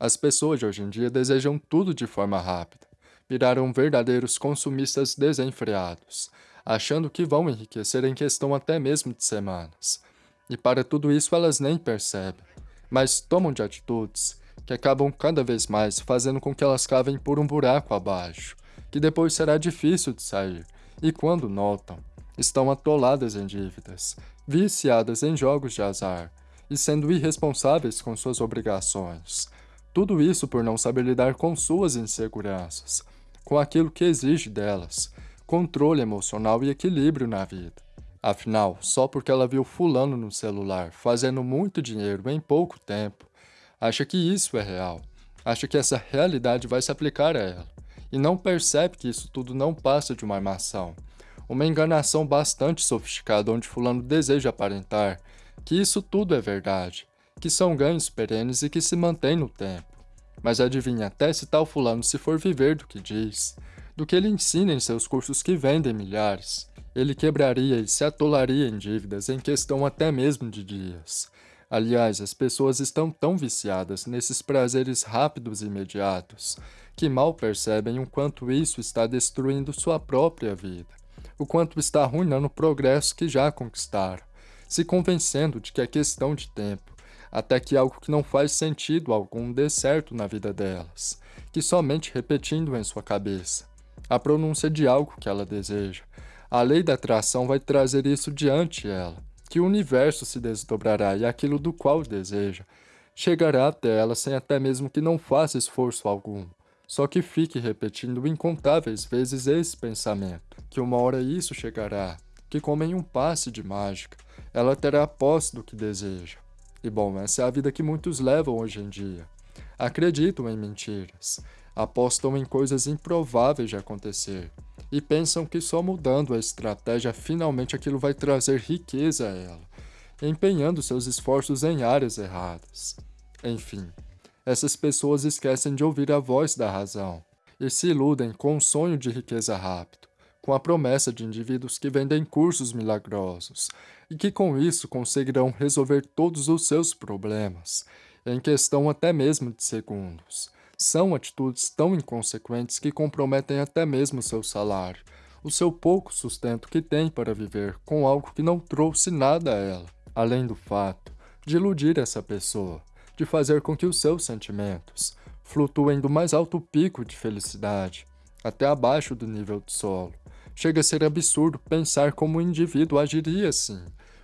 As pessoas de hoje em dia desejam tudo de forma rápida. Viraram verdadeiros consumistas desenfreados, achando que vão enriquecer em questão até mesmo de semanas. E para tudo isso elas nem percebem, mas tomam de atitudes que acabam cada vez mais fazendo com que elas cavem por um buraco abaixo, que depois será difícil de sair, e quando notam, estão atoladas em dívidas, viciadas em jogos de azar e sendo irresponsáveis com suas obrigações. Tudo isso por não saber lidar com suas inseguranças, com aquilo que exige delas, controle emocional e equilíbrio na vida. Afinal, só porque ela viu fulano no celular fazendo muito dinheiro em pouco tempo, acha que isso é real, acha que essa realidade vai se aplicar a ela, e não percebe que isso tudo não passa de uma armação, uma enganação bastante sofisticada onde fulano deseja aparentar que isso tudo é verdade, que são ganhos perenes e que se mantêm no tempo. Mas adivinha até se tal fulano se for viver do que diz, do que ele ensina em seus cursos que vendem milhares, ele quebraria e se atolaria em dívidas em questão até mesmo de dias. Aliás, as pessoas estão tão viciadas nesses prazeres rápidos e imediatos, que mal percebem o quanto isso está destruindo sua própria vida, o quanto está arruinando o progresso que já conquistaram, se convencendo de que é questão de tempo, até que algo que não faz sentido algum dê certo na vida delas, que somente repetindo em sua cabeça a pronúncia de algo que ela deseja, a lei da atração vai trazer isso diante ela, que o universo se desdobrará e aquilo do qual deseja chegará até ela sem até mesmo que não faça esforço algum, só que fique repetindo incontáveis vezes esse pensamento, que uma hora isso chegará, que como em um passe de mágica, ela terá posse do que deseja. E bom, essa é a vida que muitos levam hoje em dia. Acreditam em mentiras, apostam em coisas improváveis de acontecer e pensam que só mudando a estratégia finalmente aquilo vai trazer riqueza a ela, empenhando seus esforços em áreas erradas. Enfim, essas pessoas esquecem de ouvir a voz da razão e se iludem com o sonho de riqueza rápido com a promessa de indivíduos que vendem cursos milagrosos e que com isso conseguirão resolver todos os seus problemas, em questão até mesmo de segundos. São atitudes tão inconsequentes que comprometem até mesmo seu salário, o seu pouco sustento que tem para viver com algo que não trouxe nada a ela, além do fato de iludir essa pessoa, de fazer com que os seus sentimentos flutuem do mais alto pico de felicidade até abaixo do nível do solo, Chega a ser absurdo pensar como o indivíduo agiria assim,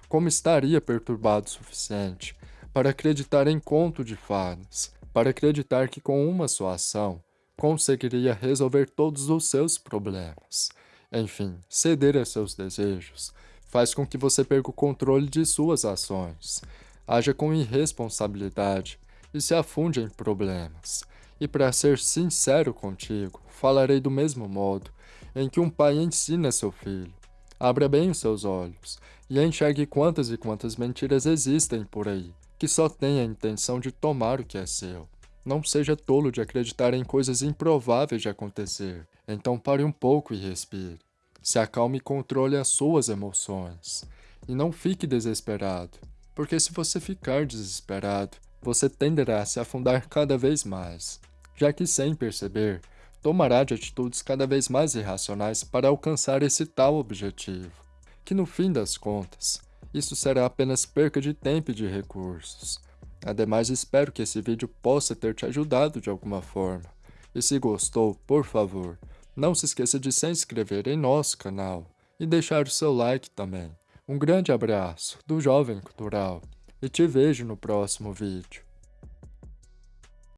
como estaria perturbado o suficiente para acreditar em conto de fadas, para acreditar que com uma só ação conseguiria resolver todos os seus problemas. Enfim, ceder a seus desejos faz com que você perca o controle de suas ações, haja com irresponsabilidade e se afunde em problemas. E para ser sincero contigo, falarei do mesmo modo em que um pai ensina seu filho. Abra bem os seus olhos e enxergue quantas e quantas mentiras existem por aí, que só têm a intenção de tomar o que é seu. Não seja tolo de acreditar em coisas improváveis de acontecer. Então pare um pouco e respire. Se acalme e controle as suas emoções. E não fique desesperado, porque se você ficar desesperado, você tenderá a se afundar cada vez mais, já que sem perceber, tomará de atitudes cada vez mais irracionais para alcançar esse tal objetivo, que no fim das contas, isso será apenas perca de tempo e de recursos. Ademais, espero que esse vídeo possa ter te ajudado de alguma forma. E se gostou, por favor, não se esqueça de se inscrever em nosso canal e deixar o seu like também. Um grande abraço do Jovem Cultural e te vejo no próximo vídeo.